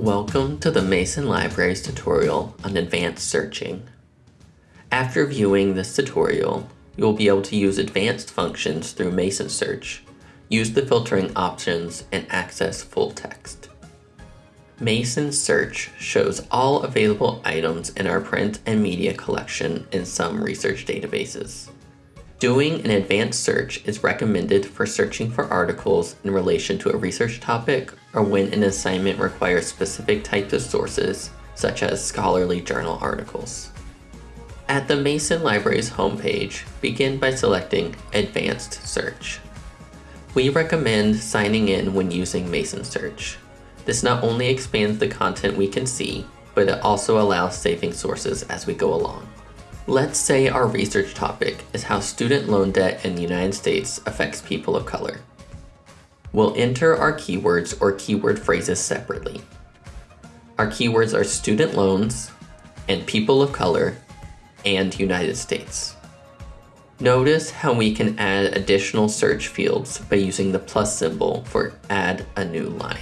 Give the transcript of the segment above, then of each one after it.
Welcome to the Mason Libraries tutorial on advanced searching. After viewing this tutorial, you will be able to use advanced functions through Mason Search, use the filtering options, and access full text. Mason Search shows all available items in our print and media collection in some research databases. Doing an advanced search is recommended for searching for articles in relation to a research topic or when an assignment requires specific types of sources, such as scholarly journal articles. At the Mason Library's homepage, begin by selecting Advanced Search. We recommend signing in when using Mason Search. This not only expands the content we can see, but it also allows saving sources as we go along. Let's say our research topic is how student loan debt in the United States affects people of color. We'll enter our keywords or keyword phrases separately. Our keywords are student loans and people of color and United States. Notice how we can add additional search fields by using the plus symbol for add a new line.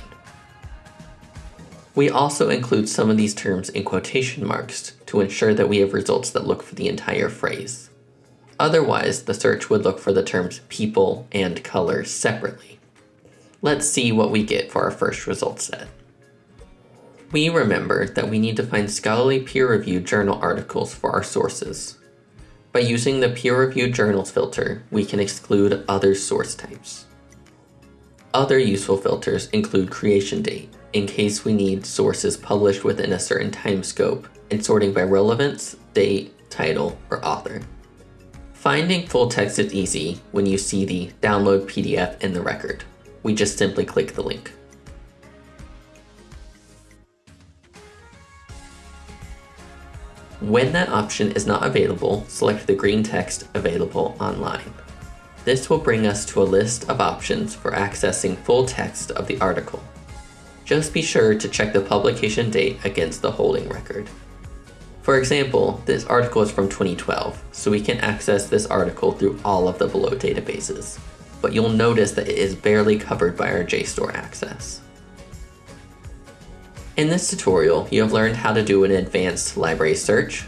We also include some of these terms in quotation marks to ensure that we have results that look for the entire phrase. Otherwise, the search would look for the terms people and color separately. Let's see what we get for our first result set. We remember that we need to find scholarly peer-reviewed journal articles for our sources. By using the peer-reviewed journals filter, we can exclude other source types. Other useful filters include creation date, in case we need sources published within a certain time scope, and sorting by relevance, date, title, or author. Finding full text is easy when you see the download PDF in the record. We just simply click the link. When that option is not available, select the green text available online. This will bring us to a list of options for accessing full text of the article. Just be sure to check the publication date against the holding record. For example, this article is from 2012, so we can access this article through all of the below databases, but you'll notice that it is barely covered by our JSTOR access. In this tutorial, you have learned how to do an advanced library search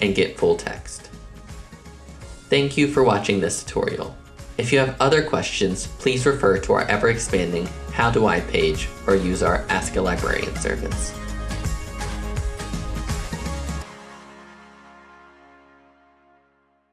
and get full text. Thank you for watching this tutorial. If you have other questions, please refer to our ever-expanding How Do I page or use our Ask a Librarian service.